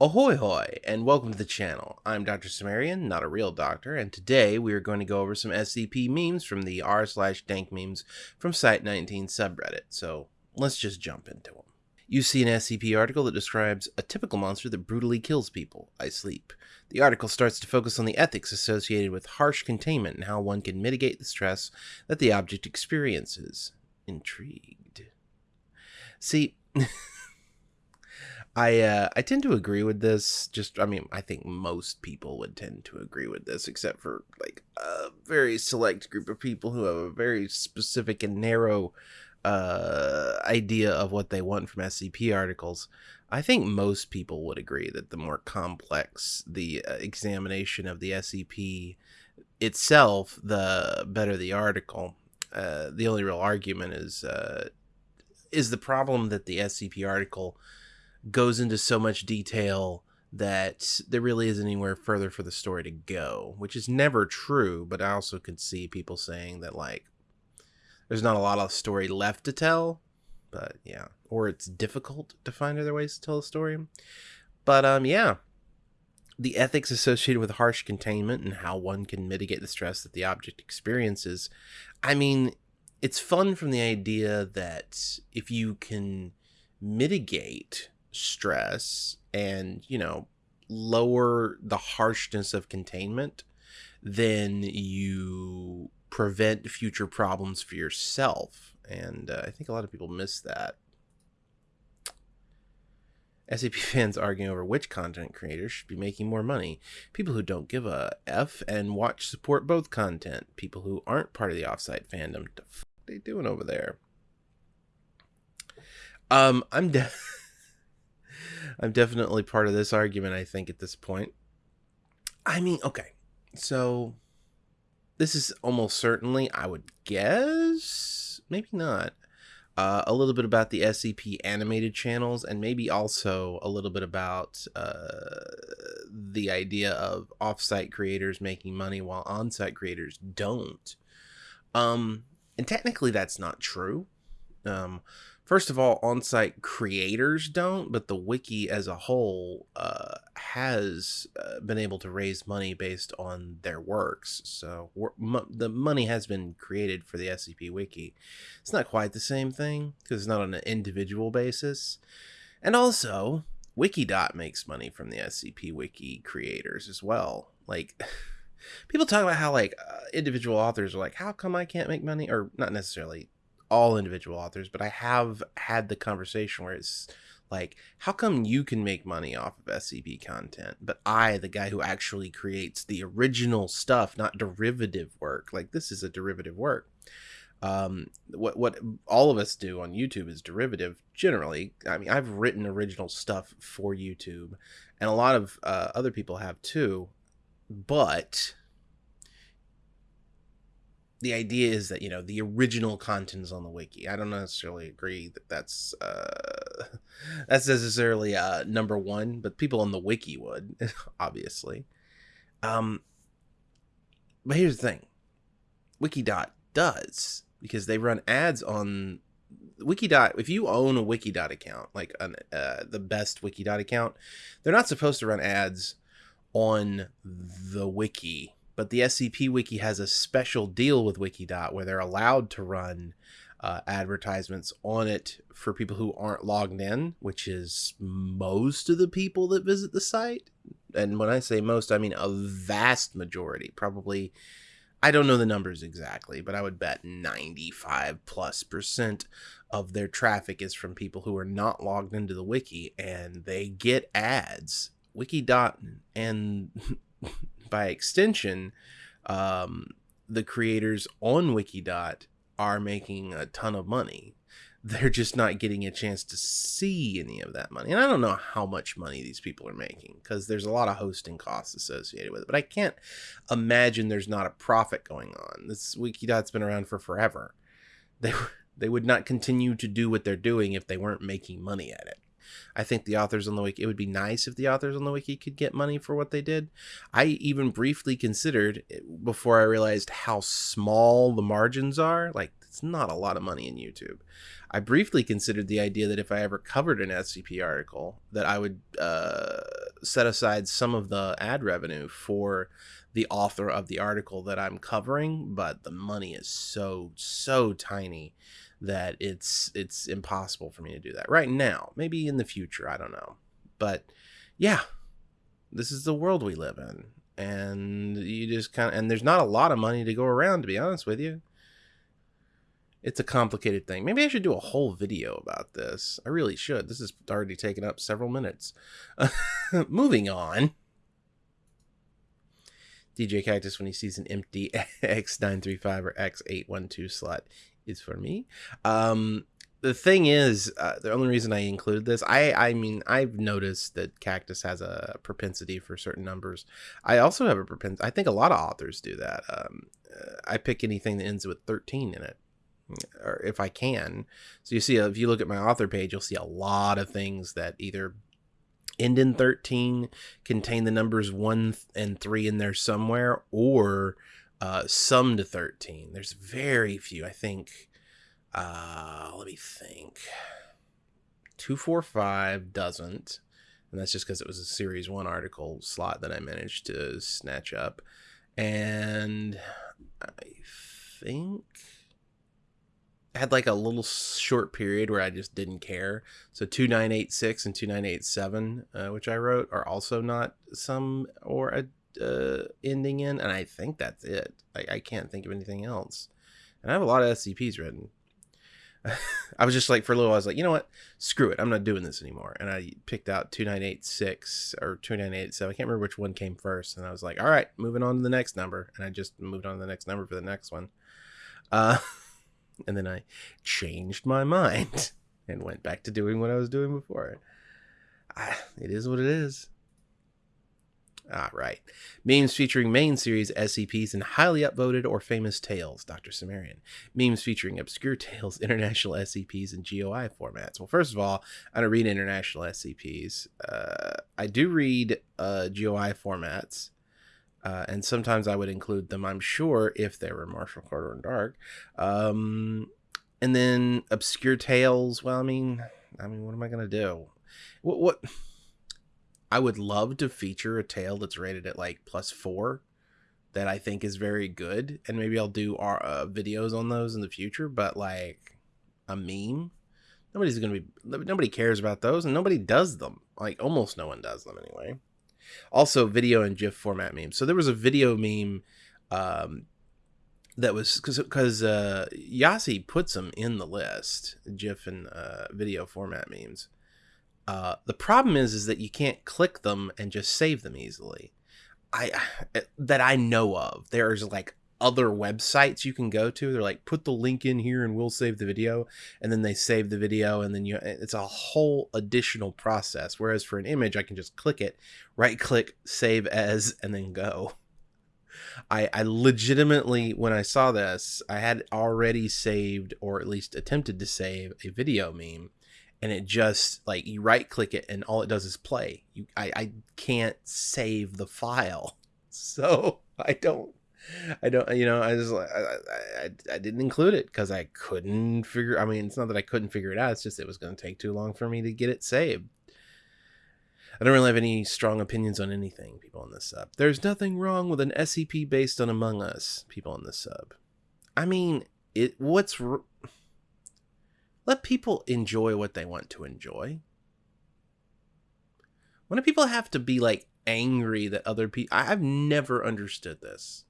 Ahoy hoy, and welcome to the channel. I'm Dr. Sumerian, not a real doctor, and today we are going to go over some SCP memes from the r slash dank memes from Site19 subreddit, so let's just jump into them. You see an SCP article that describes a typical monster that brutally kills people. I sleep. The article starts to focus on the ethics associated with harsh containment and how one can mitigate the stress that the object experiences. Intrigued. See, I uh, I tend to agree with this. Just I mean, I think most people would tend to agree with this, except for like a very select group of people who have a very specific and narrow uh, idea of what they want from SCP articles. I think most people would agree that the more complex the uh, examination of the SCP itself, the better the article. Uh, the only real argument is uh, is the problem that the SCP article goes into so much detail that there really isn't anywhere further for the story to go, which is never true, but I also could see people saying that like there's not a lot of story left to tell, but yeah, or it's difficult to find other ways to tell a story. But um yeah, the ethics associated with harsh containment and how one can mitigate the stress that the object experiences. I mean, it's fun from the idea that if you can mitigate stress and, you know, lower the harshness of containment, then you prevent future problems for yourself. And uh, I think a lot of people miss that. SCP fans arguing over which content creators should be making more money. People who don't give a F and watch support both content. People who aren't part of the offsite fandom. What the f they doing over there? Um, I'm de- I'm definitely part of this argument, I think, at this point. I mean, okay. So this is almost certainly, I would guess, maybe not, uh, a little bit about the SCP animated channels, and maybe also a little bit about uh, the idea of offsite creators making money while on-site creators don't. Um, and technically, that's not true. Um, first of all, on-site creators don't, but the wiki as a whole uh, has uh, been able to raise money based on their works. So the money has been created for the SCP wiki. It's not quite the same thing because it's not on an individual basis. And also, Wikidot makes money from the SCP wiki creators as well. Like people talk about how like uh, individual authors are like, how come I can't make money? Or not necessarily all individual authors, but I have had the conversation where it's like, how come you can make money off of SCP content, but I, the guy who actually creates the original stuff, not derivative work, like this is a derivative work. Um, what what all of us do on YouTube is derivative. Generally, I mean, I've written original stuff for YouTube, and a lot of uh, other people have too. But the idea is that you know the original content is on the wiki. I don't necessarily agree that that's uh, that's necessarily uh, number one, but people on the wiki would obviously. Um, but here's the thing, Wikidot does because they run ads on Wikidot. If you own a Wikidot account, like an, uh, the best Wikidot account, they're not supposed to run ads on the wiki but the SCP Wiki has a special deal with Wikidot where they're allowed to run uh, advertisements on it for people who aren't logged in, which is most of the people that visit the site. And when I say most, I mean a vast majority. Probably, I don't know the numbers exactly, but I would bet 95 plus percent of their traffic is from people who are not logged into the wiki and they get ads. Wikidot and by extension, um, the creators on Wikidot are making a ton of money. They're just not getting a chance to see any of that money. And I don't know how much money these people are making because there's a lot of hosting costs associated with it. But I can't imagine there's not a profit going on. This Wikidot's been around for forever. They, they would not continue to do what they're doing if they weren't making money at it. I think the authors on the wiki, it would be nice if the authors on the wiki could get money for what they did. I even briefly considered before I realized how small the margins are. Like, it's not a lot of money in YouTube. I briefly considered the idea that if I ever covered an SCP article, that I would uh, set aside some of the ad revenue for the author of the article that I'm covering, but the money is so so tiny that it's it's impossible for me to do that right now. Maybe in the future, I don't know. But yeah, this is the world we live in. And you just kind of and there's not a lot of money to go around to be honest with you. It's a complicated thing. Maybe I should do a whole video about this. I really should. This has already taken up several minutes. Moving on. djkaktus, when he sees an empty X935 or X812 slot, is for me. Um, the thing is, uh, the only reason I included this, I I mean, I've noticed that Kaktus has a propensity for certain numbers. I also have a propensity. I think a lot of authors do that. Um, uh, I pick anything that ends with 13 in it, or if I can. So you see, if you look at my author page, you'll see a lot of things that either end in 13, contain the numbers 1 and 3 in there somewhere, or uh, sum to 13. There's very few. I think, uh, let me think. 245 doesn't. And that's just because it was a series one article slot that I managed to snatch up. And I think I had like a little short period where I just didn't care. So 2986 and 2987, uh, which I wrote, are also not some or a uh, ending in, and I think that's it. I, I can't think of anything else. And I have a lot of SCPs written. I was just like, for a little, I was like, you know what? Screw it. I'm not doing this anymore. And I picked out 2986 or 2987. I can't remember which one came first. And I was like, all right, moving on to the next number. And I just moved on to the next number for the next one. Uh, and then I changed my mind and went back to doing what I was doing before. I, it is what it is. Ah, right. Memes featuring main series SCPs and highly upvoted or famous tales, Dr. Sumerian. Memes featuring obscure tales, international SCPs, and GOI formats. Well, first of all, I don't read international SCPs. Uh, I do read uh, GOI formats, uh, and sometimes I would include them, I'm sure, if they were Marshall Carter and Dark. Um, and then obscure tales. Well, I mean, I mean, what am I gonna do? What what? I would love to feature a tale that's rated at like plus four that I think is very good, and maybe I'll do our uh, videos on those in the future. But like a meme, nobody's gonna be nobody cares about those, and nobody does them. Like almost no one does them anyway. Also, video and GIF format memes. So there was a video meme um, that was because uh, Yasi puts them in the list, GIF and uh, video format memes. Uh, the problem is, is that you can't click them and just save them easily. I that I know of. There's like other websites you can go to. They're like, put the link in here and we'll save the video, and then they save the video, and then you. It's a whole additional process. Whereas for an image, I can just click it, right click, save as, and then go. I, I legitimately, when I saw this, I had already saved or at least attempted to save a video meme and it just like you right click it and all it does is play. You I, I can't save the file. So I don't I don't you know I just I I, I didn't include it because I couldn't figure I mean it's not that I couldn't figure it out, it's just it was gonna take too long for me to get it saved. I don't really have any strong opinions on anything, people on this sub. There's nothing wrong with an SCP based on Among Us, people on this sub. I mean, it what's let people enjoy what they want to enjoy. When do people have to be like angry that other people? I've never understood this,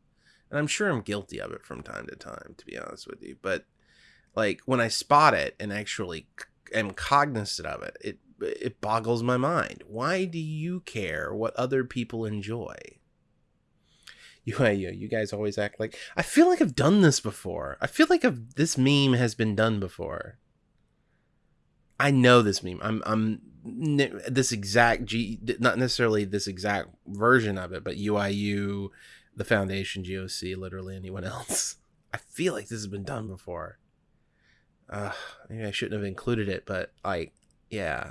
and I'm sure I'm guilty of it from time to time, to be honest with you. But like when I spot it and actually am cognizant of it, it it boggles my mind. Why do you care what other people enjoy? You, you, you guys always act like I feel like I've done this before. I feel like I've, this meme has been done before. I know this meme. I'm I'm this exact G not necessarily this exact version of it, but UIU, the Foundation, GOC, literally anyone else. I feel like this has been done before. Uh, maybe I shouldn't have included it, but like, yeah.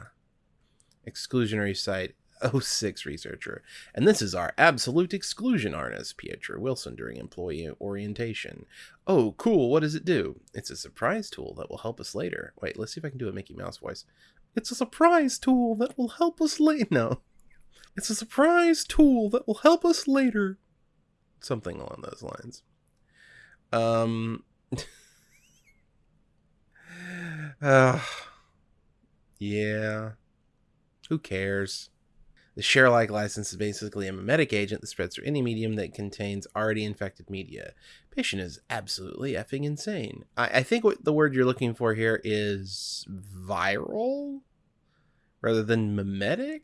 Exclusionary site 06 researcher. And this is our absolute exclusion artist, Pietro Wilson, during employee orientation. Oh, cool. What does it do? It's a surprise tool that will help us later. Wait, let's see if I can do a Mickey Mouse voice. It's a surprise tool that will help us later. No. It's a surprise tool that will help us later. Something along those lines. Um. uh, yeah. Who cares? The share like license is basically a memetic agent that spreads through any medium that contains already infected media. Patient is absolutely effing insane. I, I think what the word you're looking for here is viral rather than memetic.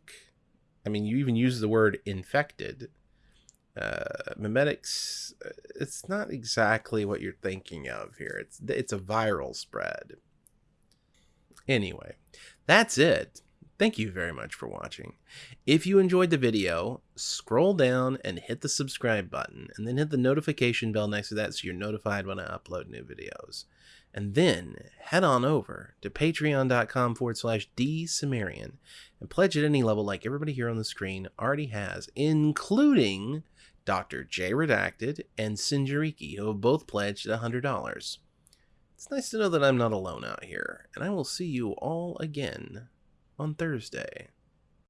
I mean, you even use the word infected. Uh, memetics, uh, it's not exactly what you're thinking of here. It's it's a viral spread. Anyway, that's it. Thank you very much for watching. If you enjoyed the video, scroll down and hit the subscribe button, and then hit the notification bell next to that so you're notified when I upload new videos. And then head on over to patreon.com forward slash dsumerian and pledge at any level like everybody here on the screen already has, including Dr. J Redacted and Sinjariki, who have both pledged at $100. It's nice to know that I'm not alone out here, and I will see you all again on Thursday.